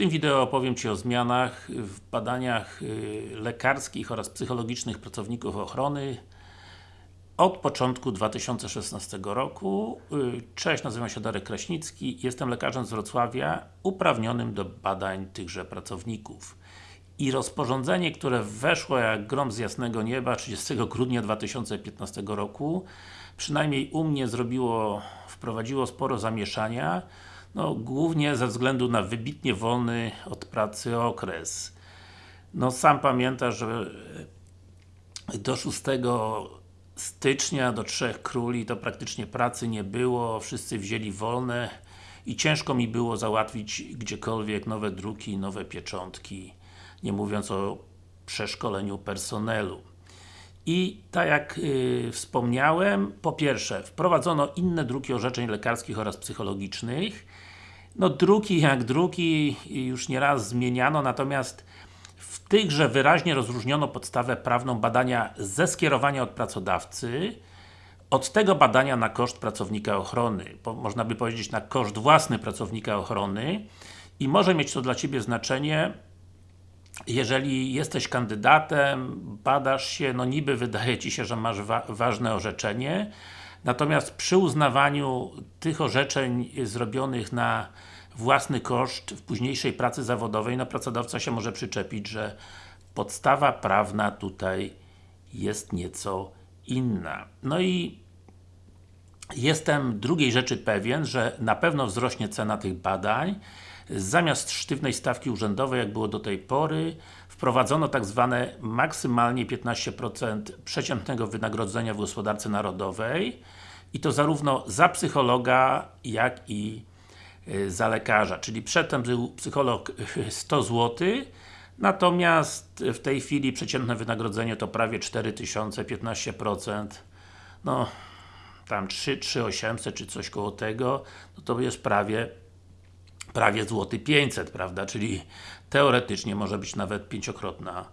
tym wideo opowiem Ci o zmianach w badaniach y, lekarskich oraz psychologicznych pracowników ochrony od początku 2016 roku. Y, Cześć, nazywam się Darek Kraśnicki, jestem lekarzem z Wrocławia uprawnionym do badań tychże pracowników. I rozporządzenie, które weszło jak grom z jasnego nieba 30 grudnia 2015 roku przynajmniej u mnie zrobiło, wprowadziło sporo zamieszania no, głównie ze względu na wybitnie wolny od pracy okres. No, sam pamiętasz, że do 6 stycznia, do Trzech Króli to praktycznie pracy nie było, wszyscy wzięli wolne i ciężko mi było załatwić gdziekolwiek nowe druki, nowe pieczątki, nie mówiąc o przeszkoleniu personelu. I tak jak yy, wspomniałem, po pierwsze, wprowadzono inne druki orzeczeń lekarskich oraz psychologicznych. No druki jak druki już nieraz zmieniano, natomiast w tychże wyraźnie rozróżniono podstawę prawną badania ze skierowania od pracodawcy od tego badania na koszt pracownika ochrony, można by powiedzieć na koszt własny pracownika ochrony i może mieć to dla Ciebie znaczenie jeżeli jesteś kandydatem, badasz się, no niby wydaje Ci się, że masz wa ważne orzeczenie, natomiast przy uznawaniu tych orzeczeń zrobionych na własny koszt w późniejszej pracy zawodowej, no pracodawca się może przyczepić, że podstawa prawna tutaj jest nieco inna. No i jestem drugiej rzeczy pewien, że na pewno wzrośnie cena tych badań, Zamiast sztywnej stawki urzędowej, jak było do tej pory, wprowadzono tak zwane maksymalnie 15% przeciętnego wynagrodzenia w gospodarce narodowej i to zarówno za psychologa, jak i y, za lekarza. Czyli przedtem był psycholog 100 zł, natomiast w tej chwili przeciętne wynagrodzenie to prawie 4000, 15%. No, tam 3, 3800 czy coś koło tego, no to jest prawie prawie złoty 500, prawda, czyli teoretycznie może być nawet pięciokrotna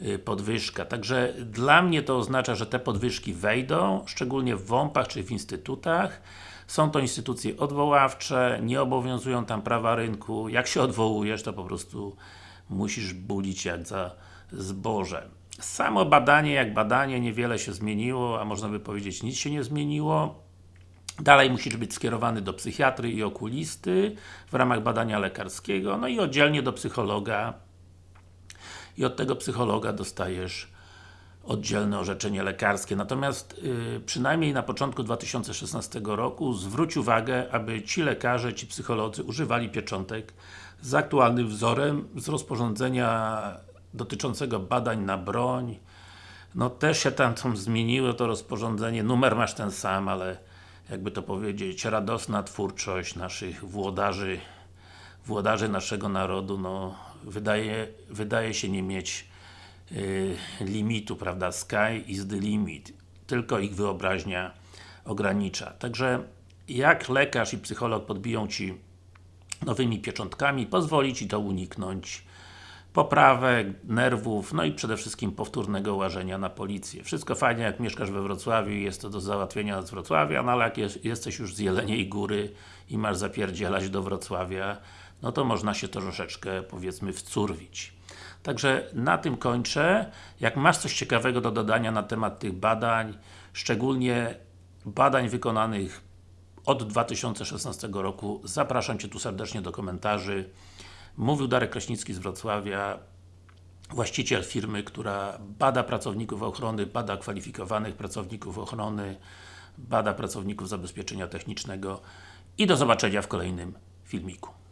y, podwyżka. Także dla mnie to oznacza, że te podwyżki wejdą, szczególnie w WOMP-ach czy w instytutach. Są to instytucje odwoławcze, nie obowiązują tam prawa rynku. Jak się odwołujesz, to po prostu musisz bulić jak za zboże. Samo badanie jak badanie, niewiele się zmieniło, a można by powiedzieć nic się nie zmieniło. Dalej musisz być skierowany do psychiatry i okulisty w ramach badania lekarskiego, no i oddzielnie do psychologa i od tego psychologa dostajesz oddzielne orzeczenie lekarskie. Natomiast yy, przynajmniej na początku 2016 roku zwróć uwagę, aby ci lekarze, ci psycholodzy używali pieczątek z aktualnym wzorem z rozporządzenia dotyczącego badań na broń. No też się tam, zmieniło to rozporządzenie, numer masz ten sam, ale jakby to powiedzieć, radosna twórczość naszych włodarzy, włodarzy naszego narodu, no, wydaje, wydaje się nie mieć y, limitu, prawda, sky is the limit, tylko ich wyobraźnia ogranicza. Także jak lekarz i psycholog podbiją Ci nowymi pieczątkami, pozwoli Ci to uniknąć poprawek, nerwów, no i przede wszystkim powtórnego łażenia na policję. Wszystko fajnie jak mieszkasz we Wrocławiu i jest to do załatwienia z Wrocławia, no ale jak jest, jesteś już z Jeleniej Góry i masz zapierdzielać do Wrocławia, no to można się troszeczkę, powiedzmy, wcurwić. Także na tym kończę. Jak masz coś ciekawego do dodania na temat tych badań, szczególnie badań wykonanych od 2016 roku, zapraszam Cię tu serdecznie do komentarzy. Mówił Darek Kraśnicki z Wrocławia, właściciel firmy, która bada pracowników ochrony, bada kwalifikowanych pracowników ochrony, bada pracowników zabezpieczenia technicznego i do zobaczenia w kolejnym filmiku.